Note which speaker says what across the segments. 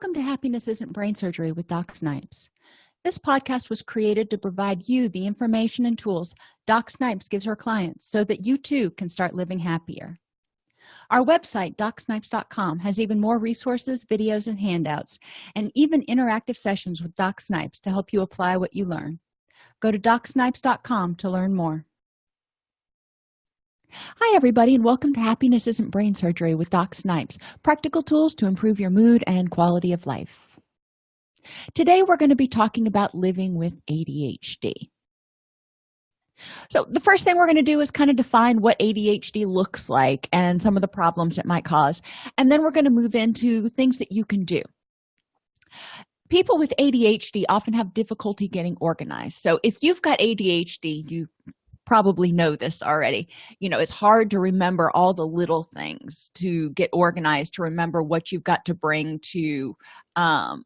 Speaker 1: welcome to happiness isn't brain surgery with doc snipes. This podcast was created to provide you the information and tools doc snipes gives her clients so that you too can start living happier. Our website docsnipes.com has even more resources videos and handouts and even interactive sessions with doc snipes to help you apply what you learn. Go to docsnipes.com to learn more hi everybody and welcome to happiness isn't brain surgery with doc snipes practical tools to improve your mood and quality of life. Today we're going to be talking about living with adhd so the first thing we're going to do is kind of define what adhd looks like and some of the problems it might cause and then we're going to move into things that you can do. People with adhd often have difficulty getting organized. So if you've got adhd you probably know this already. You know it's hard to remember all the little things to get organized to remember what you've got to bring to um,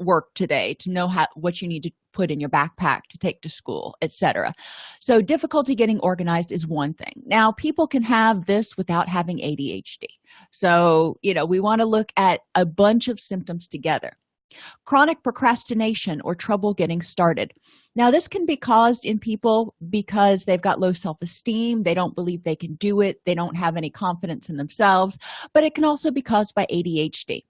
Speaker 1: work today to know how what you need to put in your backpack to take to school etc so difficulty getting organized is one thing. Now people can have this without having adhd so you know we want to look at a bunch of symptoms together chronic procrastination or trouble getting started. Now this can be caused in people because they've got low self-esteem they don't believe they can do it they don't have any confidence in themselves but it can also be caused by adhd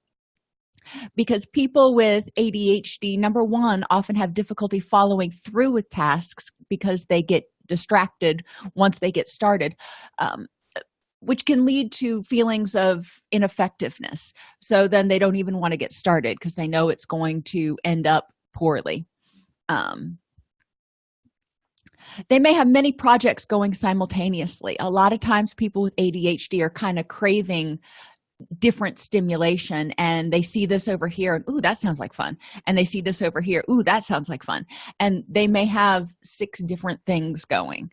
Speaker 1: because people with adhd number one often have difficulty following through with tasks because they get distracted once they get started. Um, which can lead to feelings of ineffectiveness. So then they don't even want to get started because they know it's going to end up poorly. Um, they may have many projects going simultaneously. A lot of times people with adhd are kind of craving different stimulation and they see this over here and ooh that sounds like fun. And they see this over here ooh that sounds like fun. And they may have six different things going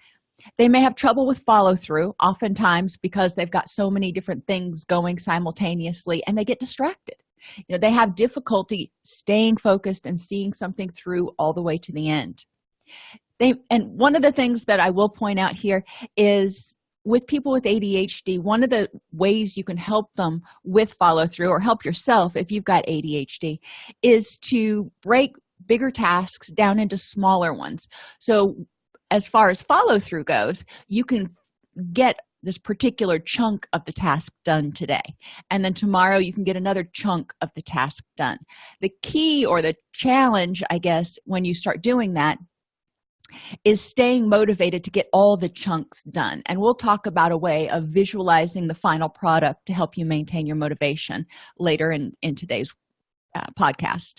Speaker 1: they may have trouble with follow-through oftentimes because they've got so many different things going simultaneously and they get distracted. You know they have difficulty staying focused and seeing something through all the way to the end. They and one of the things that i will point out here is with people with adhd one of the ways you can help them with follow-through or help yourself if you've got adhd is to break bigger tasks down into smaller ones. So as far as follow-through goes you can get this particular chunk of the task done today. And then tomorrow you can get another chunk of the task done. The key or the challenge i guess when you start doing that is staying motivated to get all the chunks done. And we'll talk about a way of visualizing the final product to help you maintain your motivation later in in today's uh, podcast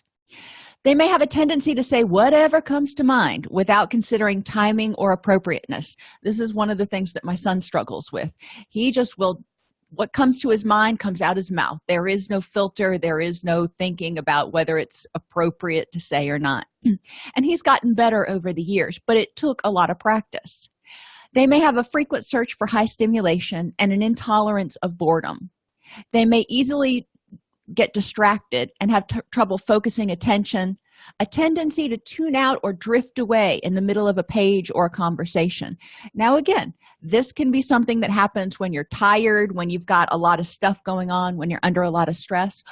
Speaker 1: they may have a tendency to say whatever comes to mind without considering timing or appropriateness. This is one of the things that my son struggles with. He just will what comes to his mind comes out his mouth. There is no filter. There is no thinking about whether it's appropriate to say or not. And he's gotten better over the years but it took a lot of practice. They may have a frequent search for high stimulation and an intolerance of boredom. They may easily get distracted and have trouble focusing attention a tendency to tune out or drift away in the middle of a page or a conversation. Now again this can be something that happens when you're tired when you've got a lot of stuff going on when you're under a lot of stress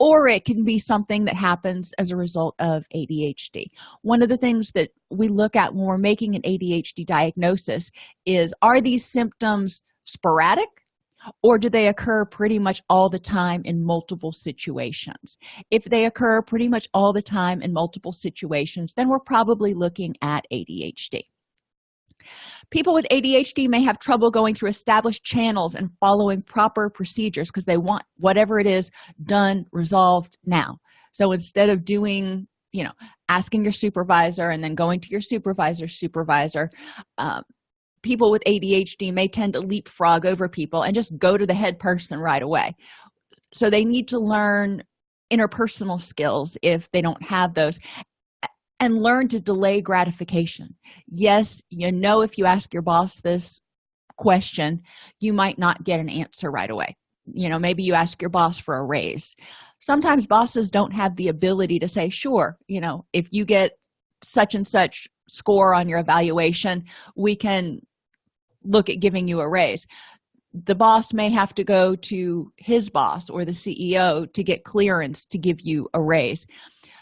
Speaker 1: or it can be something that happens as a result of adhd one of the things that we look at when we're making an adhd diagnosis is are these symptoms sporadic or do they occur pretty much all the time in multiple situations? If they occur pretty much all the time in multiple situations then we're probably looking at adhd people with adhd may have trouble going through established channels and following proper procedures because they want whatever it is done resolved now. So instead of doing you know asking your supervisor and then going to your supervisor's supervisor um, people with adhd may tend to leapfrog over people and just go to the head person right away. So they need to learn interpersonal skills if they don't have those and learn to delay gratification. Yes you know if you ask your boss this question you might not get an answer right away. You know maybe you ask your boss for a raise. Sometimes bosses don't have the ability to say sure you know if you get such and such score on your evaluation we can look at giving you a raise. The boss may have to go to his boss or the ceo to get clearance to give you a raise.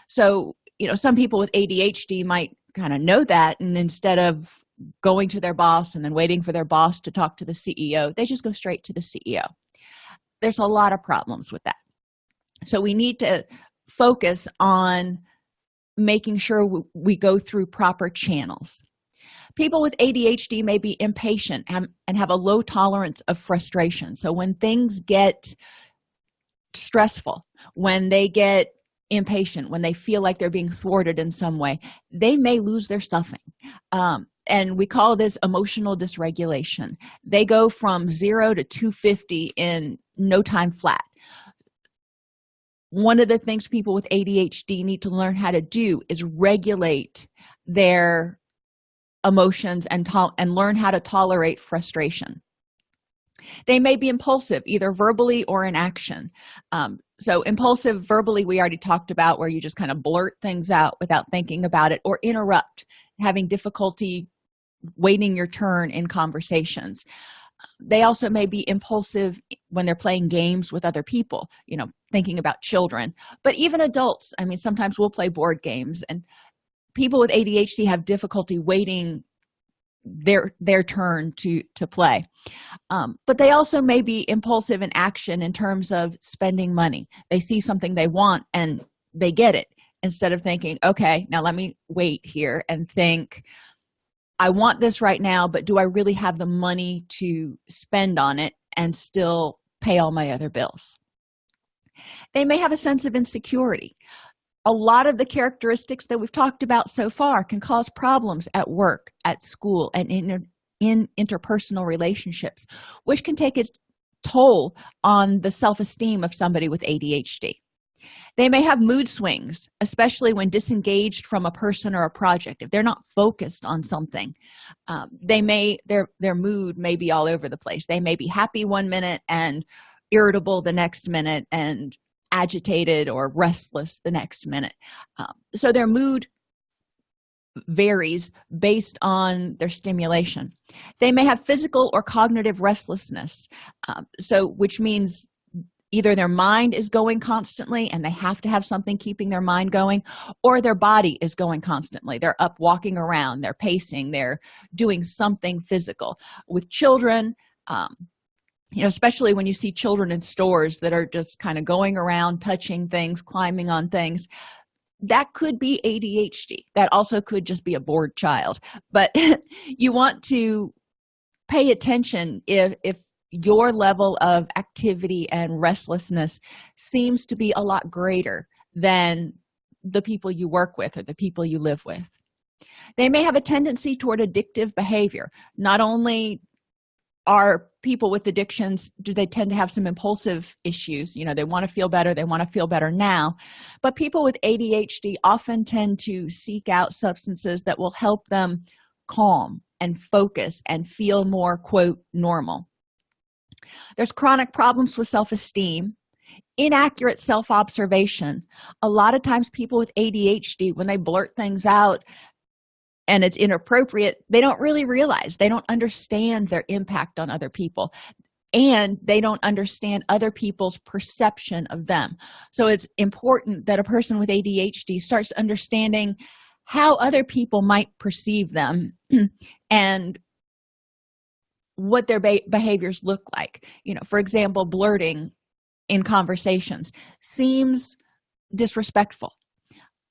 Speaker 1: So you know some people with adhd might kind of know that and instead of going to their boss and then waiting for their boss to talk to the ceo they just go straight to the ceo there's a lot of problems with that. So we need to focus on making sure we go through proper channels people with adhd may be impatient and, and have a low tolerance of frustration. So when things get stressful when they get impatient when they feel like they're being thwarted in some way they may lose their stuffing. Um, and we call this emotional dysregulation. They go from 0 to 250 in no time flat. One of the things people with adhd need to learn how to do is regulate their emotions and and learn how to tolerate frustration. They may be impulsive either verbally or in action. Um, so impulsive verbally we already talked about where you just kind of blurt things out without thinking about it or interrupt having difficulty waiting your turn in conversations. They also may be impulsive when they're playing games with other people you know thinking about children. But even adults i mean sometimes we'll play board games and people with adhd have difficulty waiting their their turn to to play. Um, but they also may be impulsive in action in terms of spending money. They see something they want and they get it instead of thinking okay now let me wait here and think i want this right now but do i really have the money to spend on it and still pay all my other bills? They may have a sense of insecurity a lot of the characteristics that we've talked about so far can cause problems at work at school and in, in interpersonal relationships which can take its toll on the self-esteem of somebody with adhd they may have mood swings especially when disengaged from a person or a project. If they're not focused on something um, they may their their mood may be all over the place. They may be happy one minute and irritable the next minute and agitated or restless the next minute. Um, so their mood varies based on their stimulation. They may have physical or cognitive restlessness um, so which means either their mind is going constantly and they have to have something keeping their mind going or their body is going constantly. They're up walking around they're pacing they're doing something physical. With children um, you know especially when you see children in stores that are just kind of going around touching things climbing on things. That could be adhd that also could just be a bored child. But you want to pay attention if if your level of activity and restlessness seems to be a lot greater than the people you work with or the people you live with. They may have a tendency toward addictive behavior. Not only are people with addictions do they tend to have some impulsive issues? You know they want to feel better they want to feel better now. But people with adhd often tend to seek out substances that will help them calm and focus and feel more quote normal. There's chronic problems with self-esteem inaccurate self-observation. A lot of times people with adhd when they blurt things out and it's inappropriate they don't really realize they don't understand their impact on other people. And they don't understand other people's perception of them. So it's important that a person with adhd starts understanding how other people might perceive them and what their behaviors look like. You know for example blurting in conversations seems disrespectful.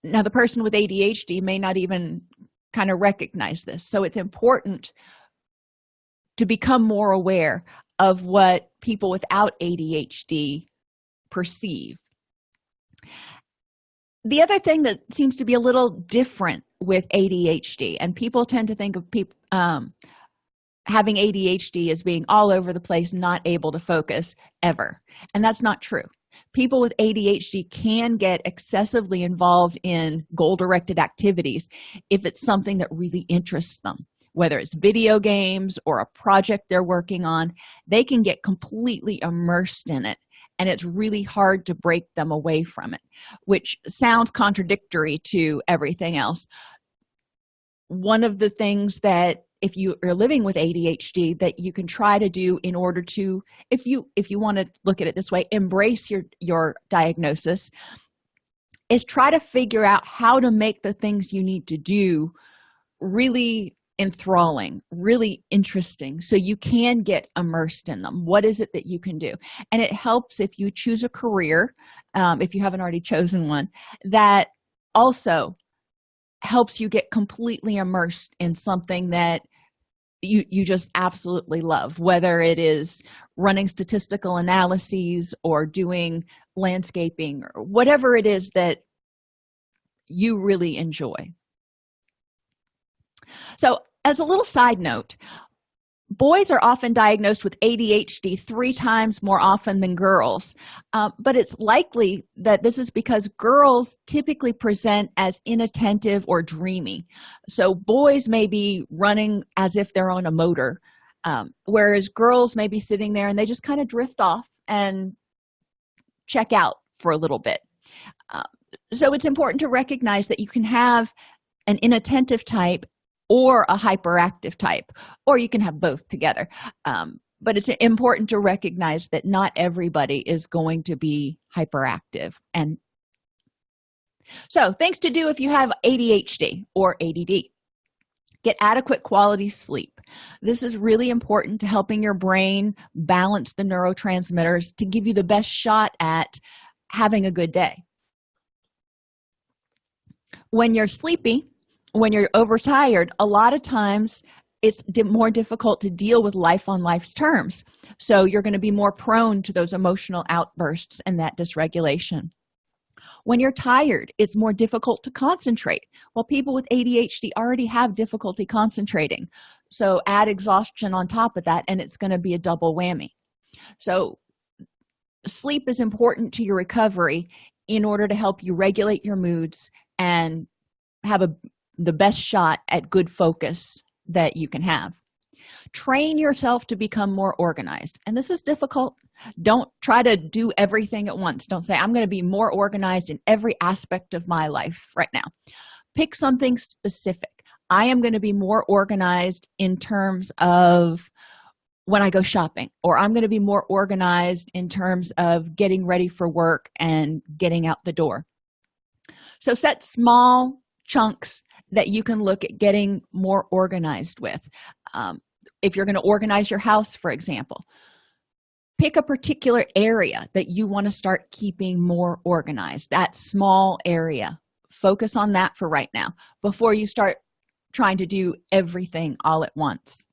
Speaker 1: Now the person with adhd may not even kind of recognize this. So it's important to become more aware of what people without adhd perceive. The other thing that seems to be a little different with adhd and people tend to think of people um, having adhd as being all over the place not able to focus ever. And that's not true people with adhd can get excessively involved in goal-directed activities if it's something that really interests them. Whether it's video games or a project they're working on they can get completely immersed in it and it's really hard to break them away from it which sounds contradictory to everything else. One of the things that if you are living with adhd that you can try to do in order to if you if you want to look at it this way embrace your your diagnosis is try to figure out how to make the things you need to do really enthralling really interesting so you can get immersed in them. What is it that you can do? And it helps if you choose a career um, if you haven't already chosen one that also helps you get completely immersed in something that you you just absolutely love whether it is running statistical analyses or doing landscaping or whatever it is that you really enjoy. So as a little side note boys are often diagnosed with adhd three times more often than girls. Uh, but it's likely that this is because girls typically present as inattentive or dreamy. So boys may be running as if they're on a motor um, whereas girls may be sitting there and they just kind of drift off and check out for a little bit. Uh, so it's important to recognize that you can have an inattentive type or a hyperactive type or you can have both together. Um, but it's important to recognize that not everybody is going to be hyperactive. And so things to do if you have adhd or add get adequate quality sleep. This is really important to helping your brain balance the neurotransmitters to give you the best shot at having a good day. When you're sleepy when you're overtired a lot of times it's more difficult to deal with life on life's terms. So you're going to be more prone to those emotional outbursts and that dysregulation. When you're tired it's more difficult to concentrate. Well people with adhd already have difficulty concentrating. So add exhaustion on top of that and it's going to be a double whammy. So sleep is important to your recovery in order to help you regulate your moods and have a the best shot at good focus that you can have. Train yourself to become more organized. And this is difficult. Don't try to do everything at once. Don't say i'm going to be more organized in every aspect of my life right now. Pick something specific. I am going to be more organized in terms of when i go shopping or i'm going to be more organized in terms of getting ready for work and getting out the door. So set small chunks that you can look at getting more organized with. Um, if you're going to organize your house for example pick a particular area that you want to start keeping more organized that small area. Focus on that for right now before you start trying to do everything all at once.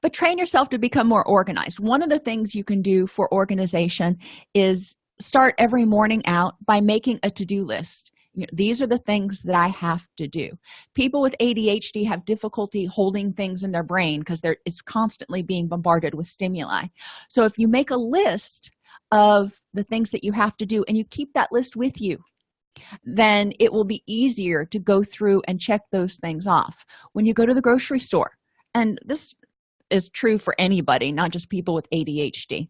Speaker 1: But train yourself to become more organized. One of the things you can do for organization is start every morning out by making a to-do list you know, these are the things that i have to do. People with adhd have difficulty holding things in their brain because there is constantly being bombarded with stimuli. So if you make a list of the things that you have to do and you keep that list with you then it will be easier to go through and check those things off. When you go to the grocery store and this is true for anybody not just people with adhd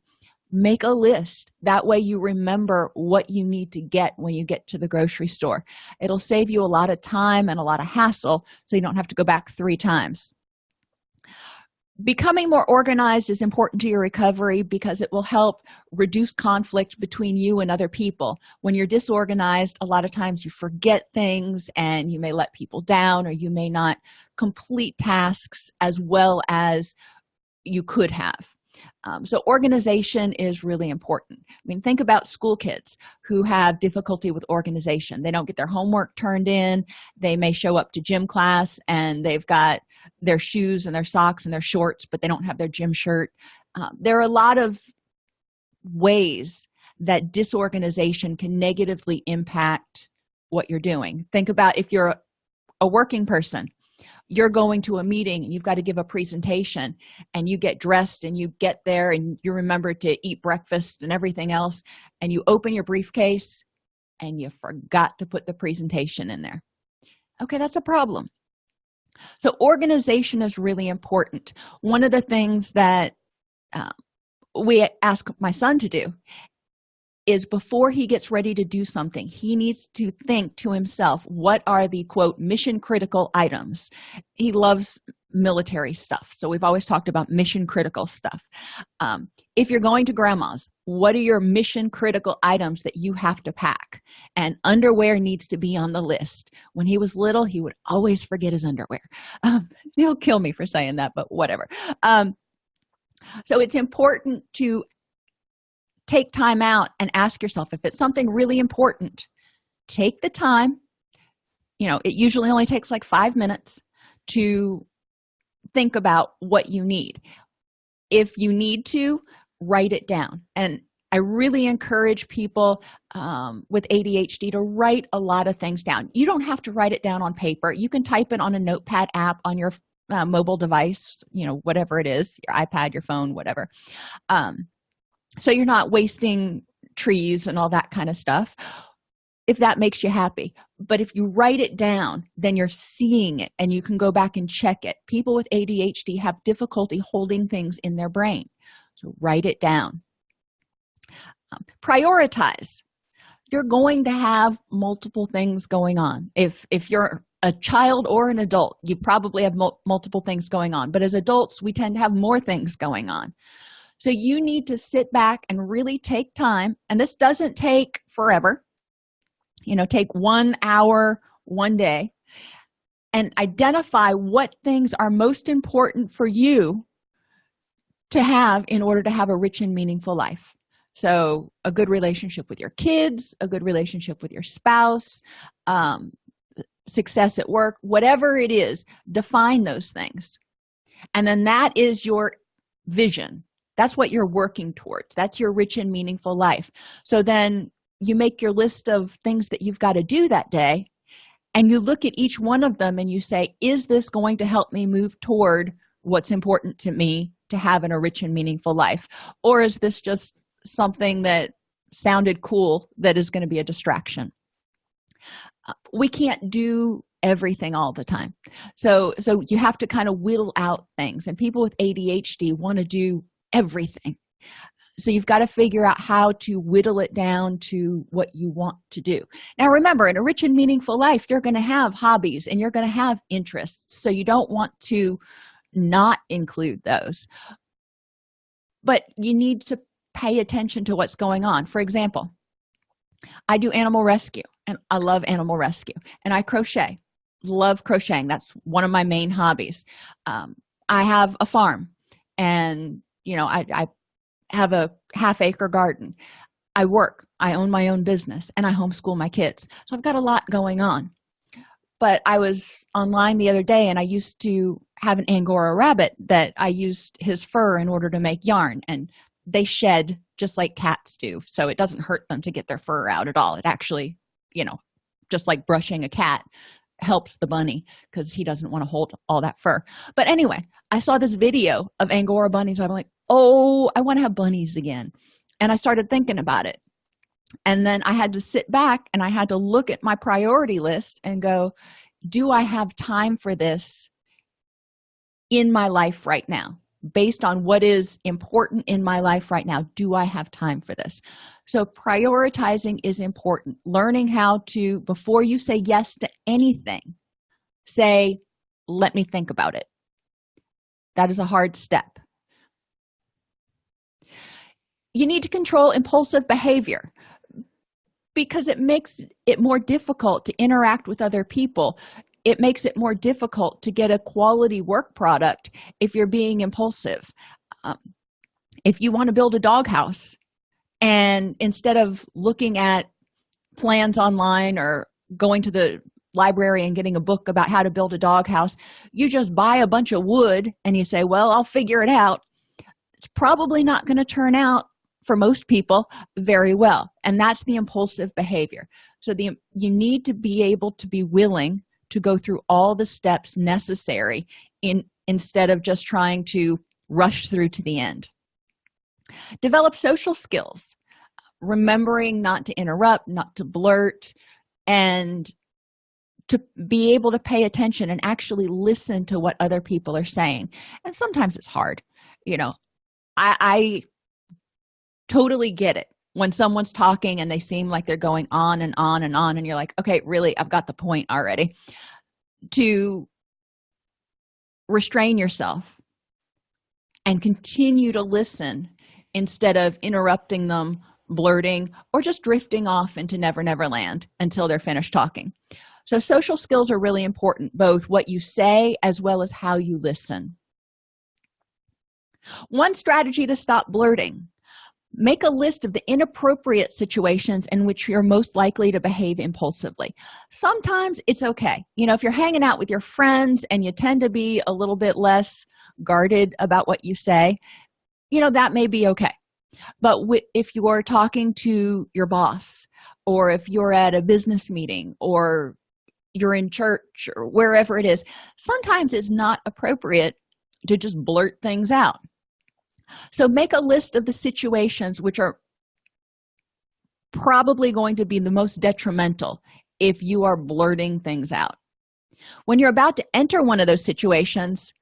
Speaker 1: make a list. That way you remember what you need to get when you get to the grocery store. It'll save you a lot of time and a lot of hassle so you don't have to go back three times. Becoming more organized is important to your recovery because it will help reduce conflict between you and other people. When you're disorganized a lot of times you forget things and you may let people down or you may not complete tasks as well as you could have um, so organization is really important. I mean think about school kids who have difficulty with organization. They don't get their homework turned in. They may show up to gym class and they've got their shoes and their socks and their shorts but they don't have their gym shirt. Um, there are a lot of ways that disorganization can negatively impact what you're doing. Think about if you're a working person you're going to a meeting and you've got to give a presentation and you get dressed and you get there and you remember to eat breakfast and everything else and you open your briefcase and you forgot to put the presentation in there. Okay that's a problem. So organization is really important. One of the things that uh, we ask my son to do is before he gets ready to do something he needs to think to himself what are the quote mission critical items? He loves military stuff so we've always talked about mission critical stuff. Um, if you're going to grandma's what are your mission critical items that you have to pack? And underwear needs to be on the list. When he was little he would always forget his underwear. Um, he'll kill me for saying that but whatever. Um, so it's important to take time out and ask yourself if it's something really important take the time. You know it usually only takes like five minutes to think about what you need. If you need to write it down. And i really encourage people um, with adhd to write a lot of things down. You don't have to write it down on paper. You can type it on a notepad app on your uh, mobile device you know whatever it is your ipad your phone whatever. Um, so you're not wasting trees and all that kind of stuff if that makes you happy. But if you write it down then you're seeing it and you can go back and check it. People with adhd have difficulty holding things in their brain. So write it down. Um, prioritize. You're going to have multiple things going on. If if you're a child or an adult you probably have mul multiple things going on. But as adults we tend to have more things going on so you need to sit back and really take time and this doesn't take forever. You know take one hour one day and identify what things are most important for you to have in order to have a rich and meaningful life. So a good relationship with your kids a good relationship with your spouse um, success at work whatever it is define those things. And then that is your vision that's what you're working towards. That's your rich and meaningful life. So then you make your list of things that you've got to do that day and you look at each one of them and you say is this going to help me move toward what's important to me to have in a rich and meaningful life? Or is this just something that sounded cool that is going to be a distraction? Uh, we can't do everything all the time. So so you have to kind of whittle out things and people with adhd want to do everything. So you've got to figure out how to whittle it down to what you want to do. Now remember in a rich and meaningful life you're going to have hobbies and you're going to have interests so you don't want to not include those. But you need to pay attention to what's going on. For example i do animal rescue and i love animal rescue and i crochet. Love crocheting that's one of my main hobbies. Um, i have a farm and you know I, I have a half acre garden. I work i own my own business and i homeschool my kids. So i've got a lot going on. But i was online the other day and i used to have an angora rabbit that i used his fur in order to make yarn and they shed just like cats do so it doesn't hurt them to get their fur out at all. It actually you know just like brushing a cat helps the bunny because he doesn't want to hold all that fur. But anyway i saw this video of angora bunnies i'm like oh i want to have bunnies again. And i started thinking about it. And then i had to sit back and i had to look at my priority list and go do i have time for this in my life right now? Based on what is important in my life right now do i have time for this? So prioritizing is important. Learning how to before you say yes to anything say let me think about it. That is a hard step you need to control impulsive behavior because it makes it more difficult to interact with other people. It makes it more difficult to get a quality work product if you're being impulsive. Um, if you want to build a doghouse and instead of looking at plans online or going to the library and getting a book about how to build a doghouse you just buy a bunch of wood and you say well i'll figure it out. It's probably not going to turn out for most people very well. And that's the impulsive behavior. So the you need to be able to be willing to go through all the steps necessary in instead of just trying to rush through to the end. Develop social skills. Remembering not to interrupt not to blurt and to be able to pay attention and actually listen to what other people are saying. And sometimes it's hard. You know i i totally get it. When someone's talking and they seem like they're going on and on and on and you're like okay really i've got the point already. To restrain yourself and continue to listen instead of interrupting them blurting or just drifting off into never never land until they're finished talking. So social skills are really important both what you say as well as how you listen. One strategy to stop blurting make a list of the inappropriate situations in which you're most likely to behave impulsively. Sometimes it's okay. You know if you're hanging out with your friends and you tend to be a little bit less guarded about what you say you know that may be okay. But if you're talking to your boss or if you're at a business meeting or you're in church or wherever it is sometimes it's not appropriate to just blurt things out so make a list of the situations which are probably going to be the most detrimental if you are blurting things out. When you're about to enter one of those situations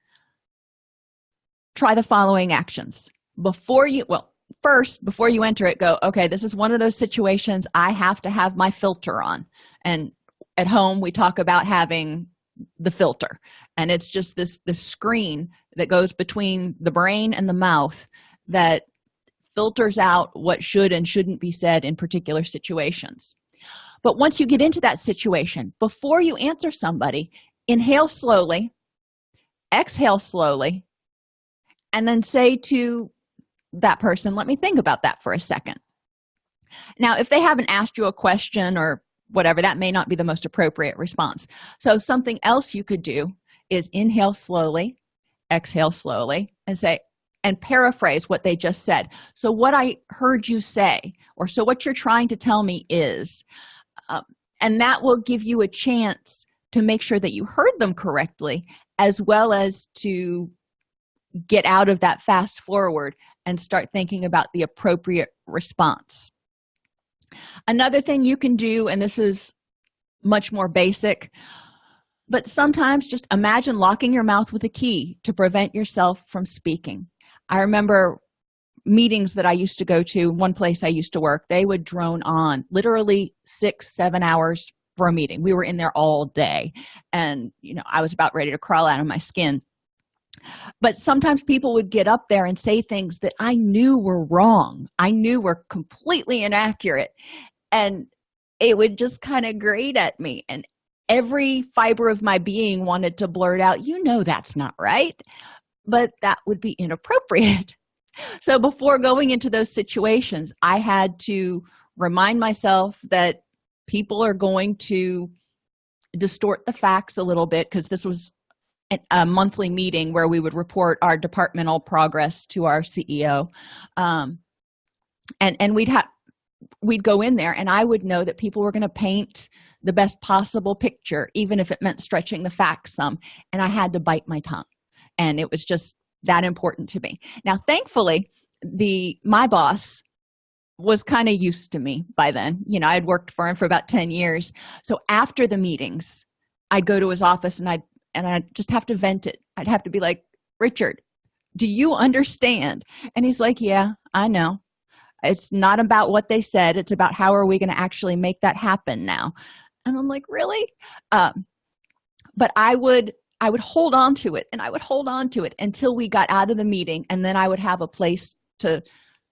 Speaker 1: try the following actions. Before you well first before you enter it go okay this is one of those situations i have to have my filter on. And at home we talk about having the filter. And it's just this this screen that goes between the brain and the mouth that filters out what should and shouldn't be said in particular situations. But once you get into that situation before you answer somebody inhale slowly exhale slowly and then say to that person let me think about that for a second. Now if they haven't asked you a question or whatever that may not be the most appropriate response. So something else you could do is inhale slowly exhale slowly and say and paraphrase what they just said. So what i heard you say or so what you're trying to tell me is um, and that will give you a chance to make sure that you heard them correctly as well as to get out of that fast forward and start thinking about the appropriate response. Another thing you can do and this is much more basic but sometimes just imagine locking your mouth with a key to prevent yourself from speaking. I remember meetings that i used to go to one place i used to work they would drone on literally six seven hours for a meeting. We were in there all day. And you know i was about ready to crawl out of my skin. But sometimes people would get up there and say things that i knew were wrong. I knew were completely inaccurate. And it would just kind of grate at me. And every fiber of my being wanted to blurt out you know that's not right but that would be inappropriate. So before going into those situations i had to remind myself that people are going to distort the facts a little bit because this was a monthly meeting where we would report our departmental progress to our ceo um, and and we'd have we'd go in there and i would know that people were going to paint the best possible picture even if it meant stretching the facts some and i had to bite my tongue. And it was just that important to me. Now thankfully the my boss was kind of used to me by then. You know i'd worked for him for about 10 years. So after the meetings i'd go to his office and i'd and i'd just have to vent it. I'd have to be like richard do you understand? And he's like yeah i know. It's not about what they said. It's about how are we going to actually make that happen now and i'm like really? Um, but i would i would hold on to it and i would hold on to it until we got out of the meeting and then i would have a place to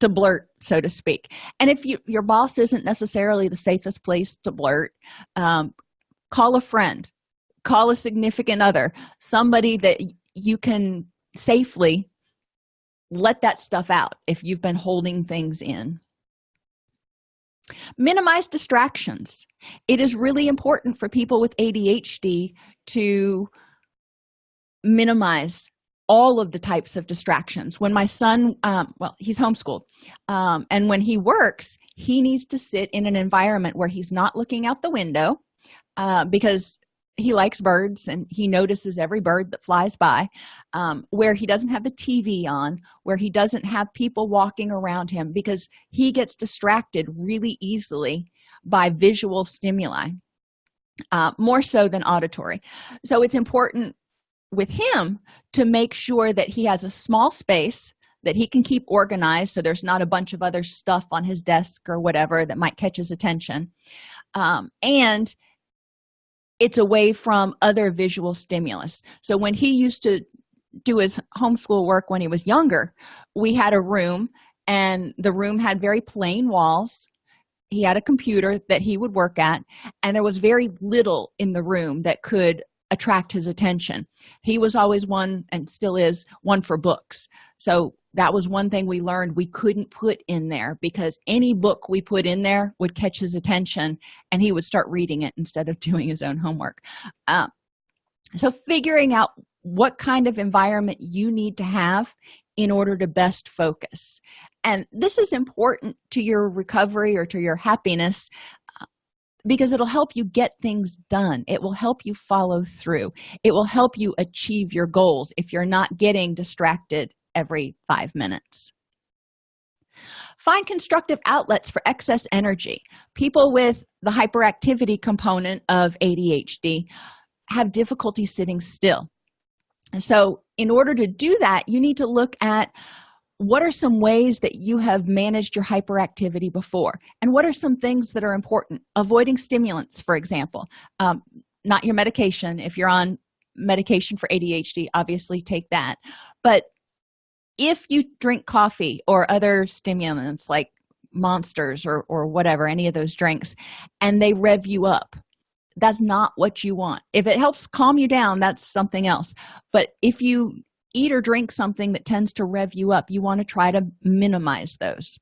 Speaker 1: to blurt so to speak. And if you, your boss isn't necessarily the safest place to blurt um, call a friend call a significant other somebody that you can safely let that stuff out if you've been holding things in minimize distractions. It is really important for people with adhd to minimize all of the types of distractions. When my son um, well he's homeschooled um, and when he works he needs to sit in an environment where he's not looking out the window uh, because he likes birds and he notices every bird that flies by um, where he doesn't have the tv on where he doesn't have people walking around him because he gets distracted really easily by visual stimuli uh, more so than auditory. So it's important with him to make sure that he has a small space that he can keep organized so there's not a bunch of other stuff on his desk or whatever that might catch his attention. Um, and it's away from other visual stimulus. So when he used to do his homeschool work when he was younger we had a room and the room had very plain walls. He had a computer that he would work at and there was very little in the room that could attract his attention. He was always one and still is one for books. So that was one thing we learned we couldn't put in there because any book we put in there would catch his attention and he would start reading it instead of doing his own homework. Um, so figuring out what kind of environment you need to have in order to best focus. And this is important to your recovery or to your happiness because it'll help you get things done. It will help you follow through. It will help you achieve your goals if you're not getting distracted every five minutes. Find constructive outlets for excess energy. People with the hyperactivity component of adhd have difficulty sitting still. And so in order to do that you need to look at what are some ways that you have managed your hyperactivity before? And what are some things that are important? Avoiding stimulants for example. Um, not your medication. If you're on medication for adhd obviously take that. But if you drink coffee or other stimulants like monsters or or whatever any of those drinks and they rev you up that's not what you want. If it helps calm you down that's something else. But if you eat or drink something that tends to rev you up you want to try to minimize those.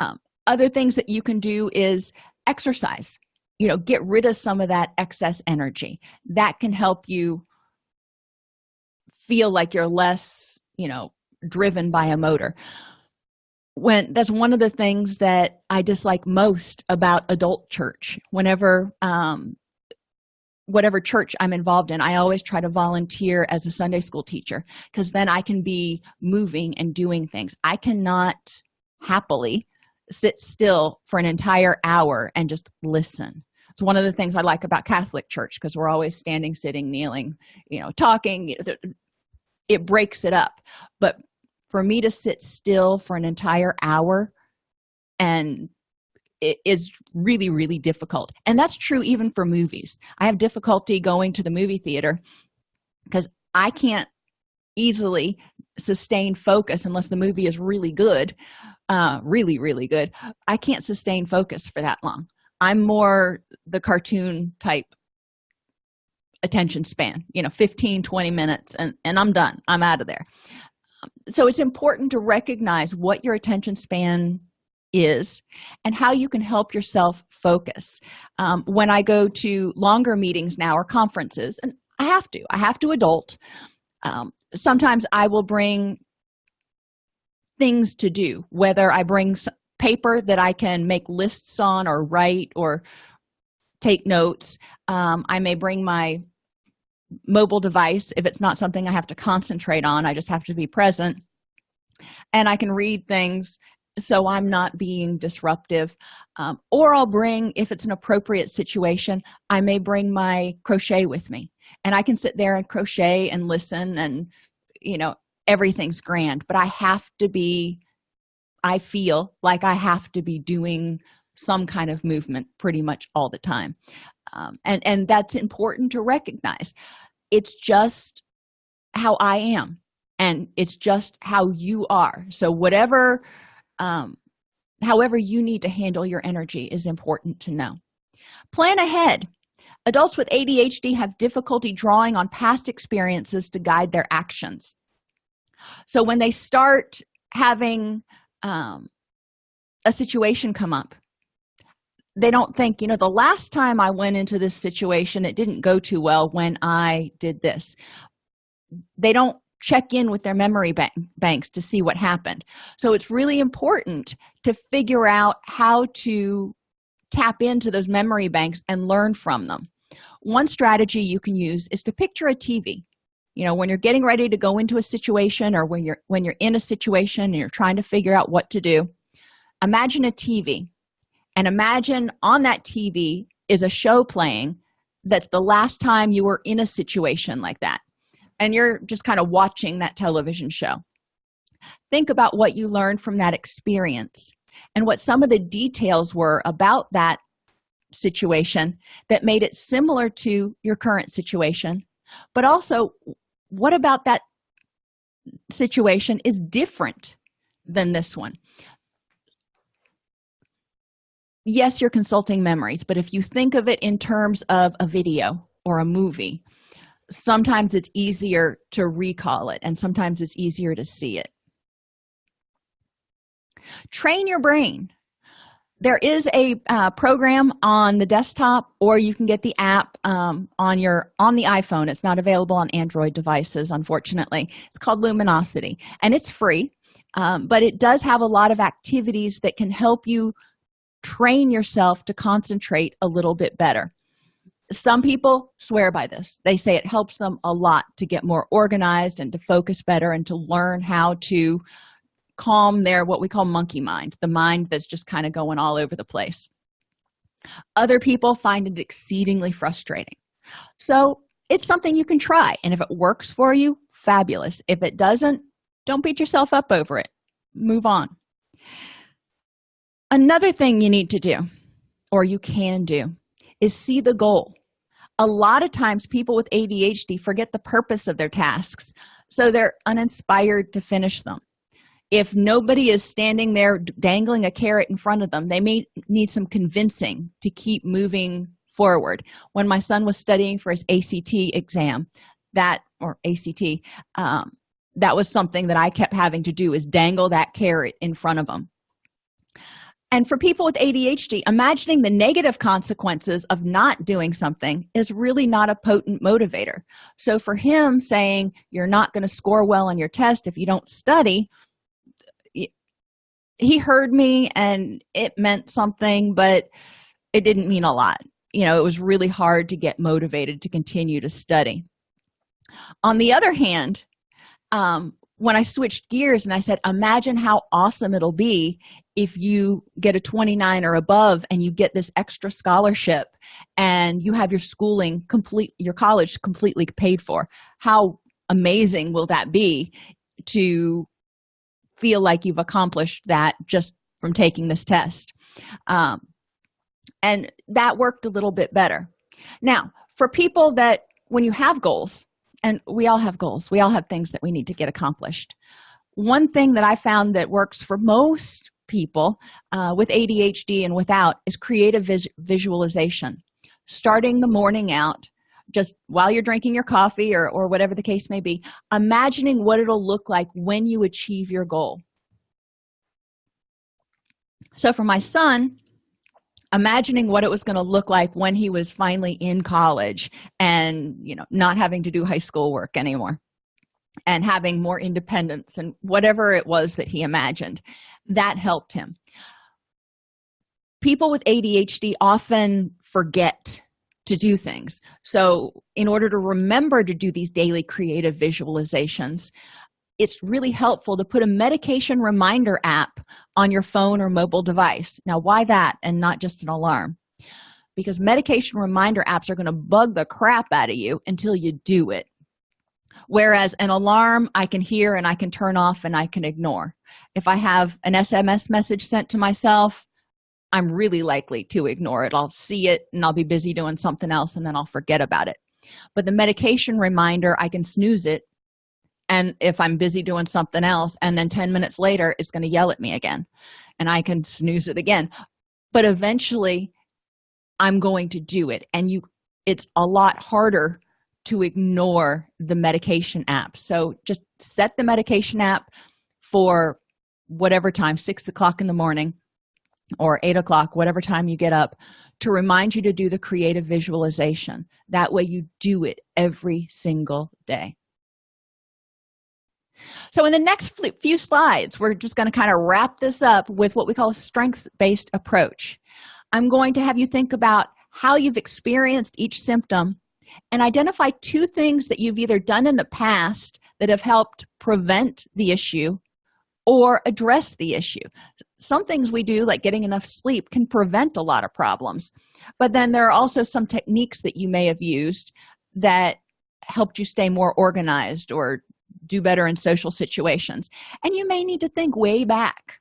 Speaker 1: Um, other things that you can do is exercise. You know get rid of some of that excess energy. That can help you feel like you're less you know driven by a motor. When that's one of the things that i dislike most about adult church. Whenever um whatever church i'm involved in i always try to volunteer as a sunday school teacher because then i can be moving and doing things. I cannot happily sit still for an entire hour and just listen. It's one of the things i like about catholic church because we're always standing sitting kneeling you know talking it breaks it up. But for me to sit still for an entire hour and it is really really difficult. And that's true even for movies. I have difficulty going to the movie theater because i can't easily sustain focus unless the movie is really good uh really really good. I can't sustain focus for that long. I'm more the cartoon type attention span you know 15 20 minutes and and i'm done. I'm out of there. So it's important to recognize what your attention span is and how you can help yourself focus. Um, when i go to longer meetings now or conferences and i have to i have to adult um, sometimes i will bring things to do whether i bring paper that i can make lists on or write or take notes. Um, i may bring my mobile device if it's not something i have to concentrate on i just have to be present. And i can read things so i'm not being disruptive. Um, or i'll bring if it's an appropriate situation i may bring my crochet with me. And i can sit there and crochet and listen and you know everything's grand but i have to be i feel like i have to be doing some kind of movement pretty much all the time. Um, and and that's important to recognize it's just how i am and it's just how you are. So whatever um, however you need to handle your energy is important to know. Plan ahead. Adults with adhd have difficulty drawing on past experiences to guide their actions. So when they start having um, a situation come up they don't think you know the last time i went into this situation it didn't go too well when i did this. They don't check in with their memory bank banks to see what happened. So it's really important to figure out how to tap into those memory banks and learn from them. One strategy you can use is to picture a tv you know when you're getting ready to go into a situation or when you're when you're in a situation and you're trying to figure out what to do imagine a tv and imagine on that tv is a show playing that's the last time you were in a situation like that. And you're just kind of watching that television show. Think about what you learned from that experience and what some of the details were about that situation that made it similar to your current situation. But also what about that situation is different than this one yes you're consulting memories but if you think of it in terms of a video or a movie sometimes it's easier to recall it and sometimes it's easier to see it. Train your brain. There is a uh, program on the desktop or you can get the app um, on your on the iphone. It's not available on android devices unfortunately. It's called luminosity and it's free um, but it does have a lot of activities that can help you train yourself to concentrate a little bit better. Some people swear by this. They say it helps them a lot to get more organized and to focus better and to learn how to calm their what we call monkey mind the mind that's just kind of going all over the place. Other people find it exceedingly frustrating. So it's something you can try and if it works for you fabulous. If it doesn't don't beat yourself up over it. Move on another thing you need to do or you can do is see the goal. A lot of times people with adhd forget the purpose of their tasks so they're uninspired to finish them. If nobody is standing there dangling a carrot in front of them they may need some convincing to keep moving forward. When my son was studying for his act exam that or act um, that was something that i kept having to do is dangle that carrot in front of them and for people with adhd imagining the negative consequences of not doing something is really not a potent motivator. So for him saying you're not going to score well on your test if you don't study he heard me and it meant something but it didn't mean a lot. You know it was really hard to get motivated to continue to study. On the other hand um, when i switched gears and i said imagine how awesome it'll be if you get a 29 or above and you get this extra scholarship and you have your schooling complete your college completely paid for. How amazing will that be to feel like you've accomplished that just from taking this test? Um, and that worked a little bit better. Now for people that when you have goals and we all have goals. We all have things that we need to get accomplished. One thing that i found that works for most people uh, with adhd and without is creative vis visualization. Starting the morning out just while you're drinking your coffee or, or whatever the case may be imagining what it'll look like when you achieve your goal. So for my son imagining what it was going to look like when he was finally in college and you know not having to do high school work anymore and having more independence and whatever it was that he imagined that helped him. People with adhd often forget to do things. So in order to remember to do these daily creative visualizations it's really helpful to put a medication reminder app on your phone or mobile device. Now why that and not just an alarm? Because medication reminder apps are going to bug the crap out of you until you do it. Whereas an alarm i can hear and i can turn off and i can ignore. If i have an sms message sent to myself i'm really likely to ignore it. I'll see it and i'll be busy doing something else and then i'll forget about it. But the medication reminder i can snooze it and if i'm busy doing something else and then 10 minutes later it's going to yell at me again and i can snooze it again. But eventually i'm going to do it and you it's a lot harder to ignore the medication app. So just set the medication app for whatever time six o'clock in the morning or eight o'clock whatever time you get up to remind you to do the creative visualization. That way you do it every single day so in the next few slides we're just going to kind of wrap this up with what we call a strengths-based approach. I'm going to have you think about how you've experienced each symptom and identify two things that you've either done in the past that have helped prevent the issue or address the issue. Some things we do like getting enough sleep can prevent a lot of problems but then there are also some techniques that you may have used that helped you stay more organized or do better in social situations. And you may need to think way back.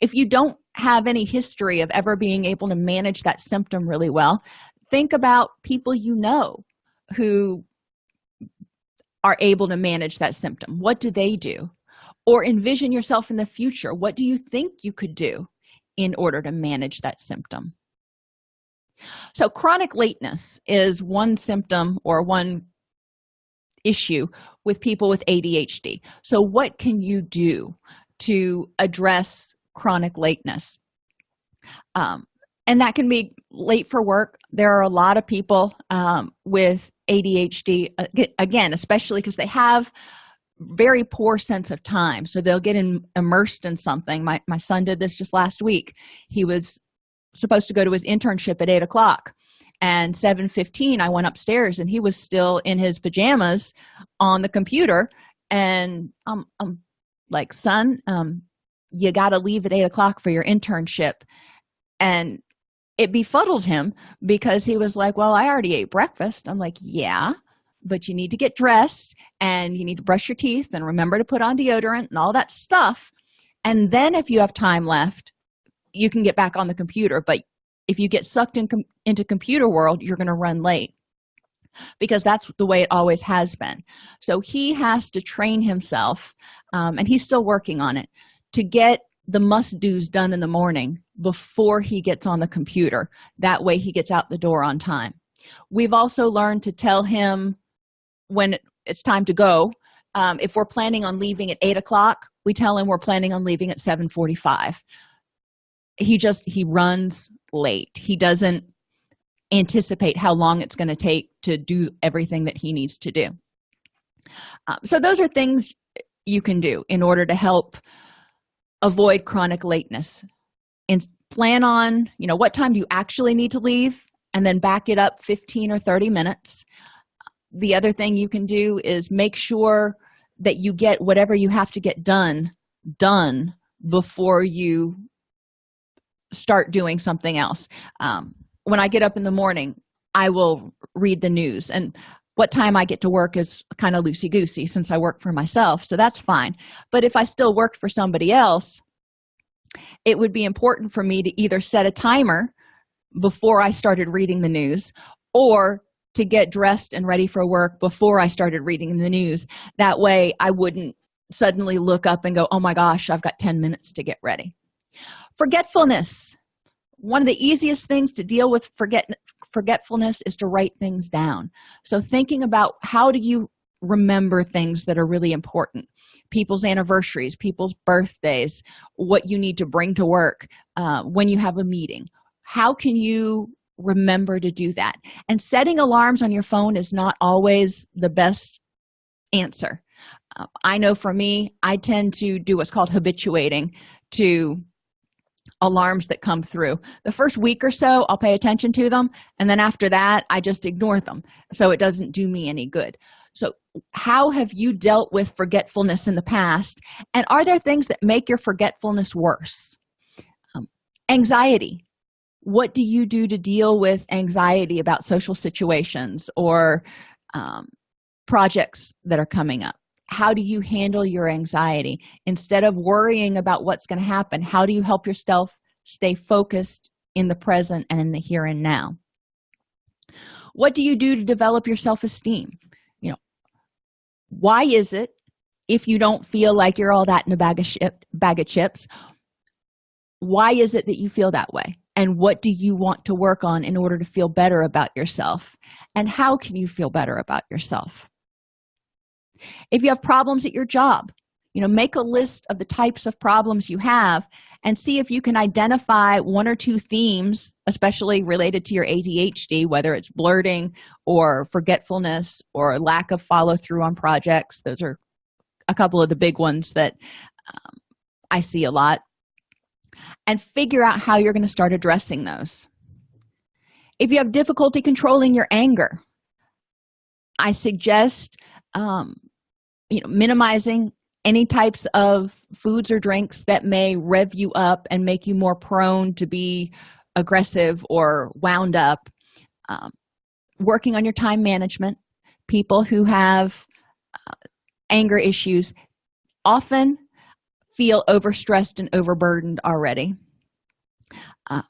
Speaker 1: If you don't have any history of ever being able to manage that symptom really well think about people you know who are able to manage that symptom. What do they do? Or envision yourself in the future. What do you think you could do in order to manage that symptom? So chronic lateness is one symptom or one issue with people with adhd so what can you do to address chronic lateness? Um, and that can be late for work. There are a lot of people um, with adhd again especially because they have very poor sense of time. So they'll get in, immersed in something. My, my son did this just last week. He was supposed to go to his internship at 8 o'clock and 7:15 I went upstairs and he was still in his pajamas on the computer. And um, um like son um you got to leave at 8 o'clock for your internship. And it befuddled him because he was like well i already ate breakfast. I'm like yeah but you need to get dressed and you need to brush your teeth and remember to put on deodorant and all that stuff. And then if you have time left you can get back on the computer but if you get sucked in com into computer world you're going to run late. Because that's the way it always has been. So he has to train himself um, and he's still working on it to get the must do's done in the morning before he gets on the computer. That way he gets out the door on time. We've also learned to tell him when it's time to go. Um, if we're planning on leaving at eight o'clock we tell him we're planning on leaving at 7 45 he just he runs late. He doesn't anticipate how long it's going to take to do everything that he needs to do. Um, so those are things you can do in order to help avoid chronic lateness. And plan on you know what time do you actually need to leave and then back it up 15 or 30 minutes. The other thing you can do is make sure that you get whatever you have to get done done before you start doing something else. Um, when i get up in the morning i will read the news. And what time i get to work is kind of loosey-goosey since i work for myself so that's fine. But if i still worked for somebody else it would be important for me to either set a timer before i started reading the news or to get dressed and ready for work before i started reading the news. That way i wouldn't suddenly look up and go oh my gosh i've got 10 minutes to get ready forgetfulness. One of the easiest things to deal with forget forgetfulness is to write things down. So thinking about how do you remember things that are really important? People's anniversaries people's birthdays what you need to bring to work uh, when you have a meeting. How can you remember to do that? And setting alarms on your phone is not always the best answer. Uh, i know for me i tend to do what's called habituating to alarms that come through. The first week or so i'll pay attention to them and then after that i just ignore them so it doesn't do me any good. So how have you dealt with forgetfulness in the past and are there things that make your forgetfulness worse? Um, anxiety. What do you do to deal with anxiety about social situations or um, projects that are coming up how do you handle your anxiety? Instead of worrying about what's going to happen how do you help yourself stay focused in the present and in the here and now? What do you do to develop your self-esteem? You know why is it if you don't feel like you're all that in a bag of ship, bag of chips why is it that you feel that way? And what do you want to work on in order to feel better about yourself? And how can you feel better about yourself if you have problems at your job you know make a list of the types of problems you have and see if you can identify one or two themes especially related to your adhd whether it's blurting or forgetfulness or lack of follow-through on projects. Those are a couple of the big ones that um, i see a lot. And figure out how you're going to start addressing those. If you have difficulty controlling your anger i suggest um, you know minimizing any types of foods or drinks that may rev you up and make you more prone to be aggressive or wound up. Um, working on your time management. People who have uh, anger issues often feel overstressed and overburdened already. Uh,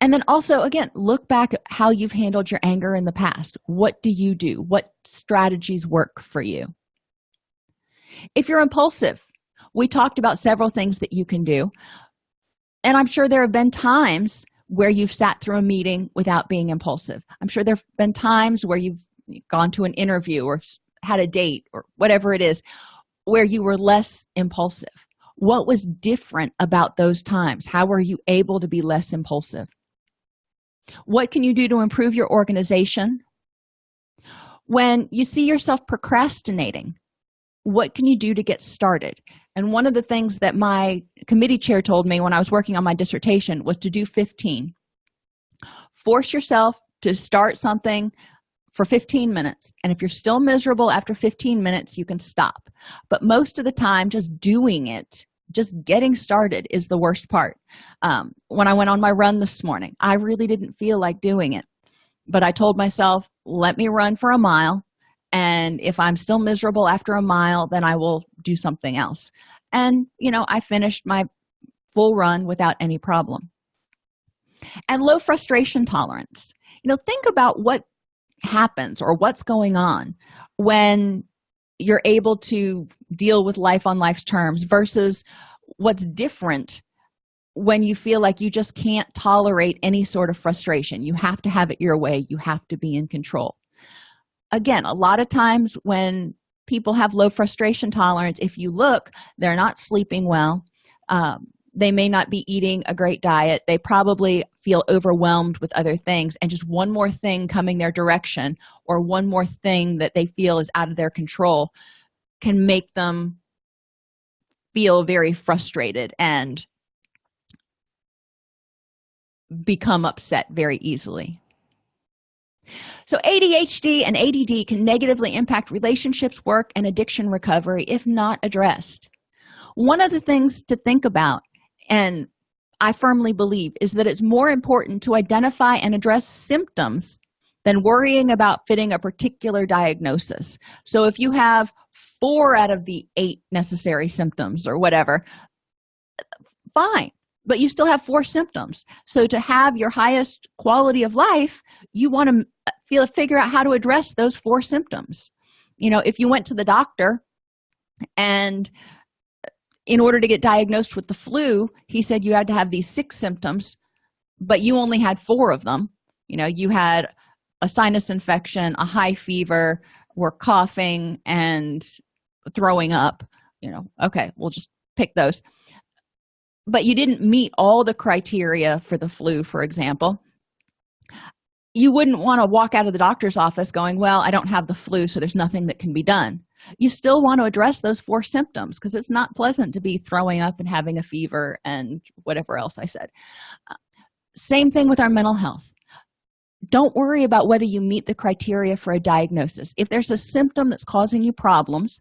Speaker 1: and then also again look back at how you've handled your anger in the past. What do you do? What strategies work for you if you're impulsive we talked about several things that you can do. And i'm sure there have been times where you've sat through a meeting without being impulsive. I'm sure there have been times where you've gone to an interview or had a date or whatever it is where you were less impulsive. What was different about those times? How were you able to be less impulsive? What can you do to improve your organization? When you see yourself procrastinating what can you do to get started? And one of the things that my committee chair told me when i was working on my dissertation was to do 15 force yourself to start something for 15 minutes and if you're still miserable after 15 minutes you can stop. But most of the time just doing it just getting started is the worst part. Um, when i went on my run this morning i really didn't feel like doing it but i told myself let me run for a mile and if i'm still miserable after a mile then i will do something else. And you know i finished my full run without any problem. And low frustration tolerance. You know think about what happens or what's going on when you're able to deal with life on life's terms versus what's different when you feel like you just can't tolerate any sort of frustration. You have to have it your way. You have to be in control again a lot of times when people have low frustration tolerance if you look they're not sleeping well. Um, they may not be eating a great diet. They probably feel overwhelmed with other things. And just one more thing coming their direction or one more thing that they feel is out of their control can make them feel very frustrated and become upset very easily so adhd and add can negatively impact relationships work and addiction recovery if not addressed. One of the things to think about and i firmly believe is that it's more important to identify and address symptoms than worrying about fitting a particular diagnosis. So if you have four out of the eight necessary symptoms or whatever fine but you still have four symptoms. So to have your highest quality of life you want to feel figure out how to address those four symptoms. You know if you went to the doctor and uh, in order to get diagnosed with the flu he said you had to have these six symptoms but you only had four of them. You know you had a sinus infection a high fever were coughing and throwing up. You know okay we'll just pick those but you didn't meet all the criteria for the flu for example. You wouldn't want to walk out of the doctor's office going well i don't have the flu so there's nothing that can be done. You still want to address those four symptoms because it's not pleasant to be throwing up and having a fever and whatever else i said. Same thing with our mental health. Don't worry about whether you meet the criteria for a diagnosis. If there's a symptom that's causing you problems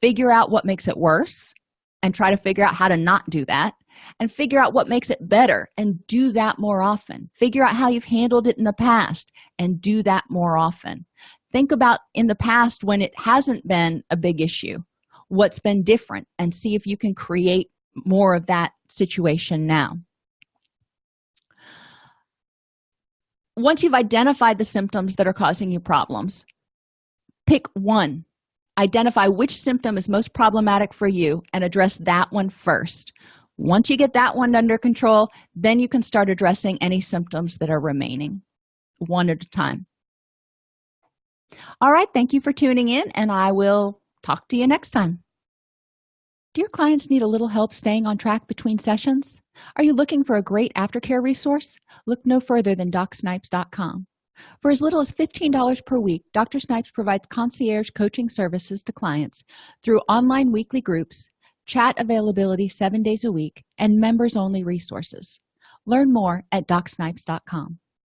Speaker 1: figure out what makes it worse and try to figure out how to not do that and figure out what makes it better and do that more often. Figure out how you've handled it in the past and do that more often. Think about in the past when it hasn't been a big issue what's been different and see if you can create more of that situation now. Once you've identified the symptoms that are causing you problems pick one. Identify which symptom is most problematic for you and address that one first once you get that one under control then you can start addressing any symptoms that are remaining one at a time. All right thank you for tuning in and i will talk to you next time. Do your clients need a little help staying on track between sessions? Are you looking for a great aftercare resource? Look no further than docsnipes.com for as little as $15 per week dr snipes provides concierge coaching services to clients through online weekly groups chat availability seven days a week and members only resources. Learn more at docsnipes.com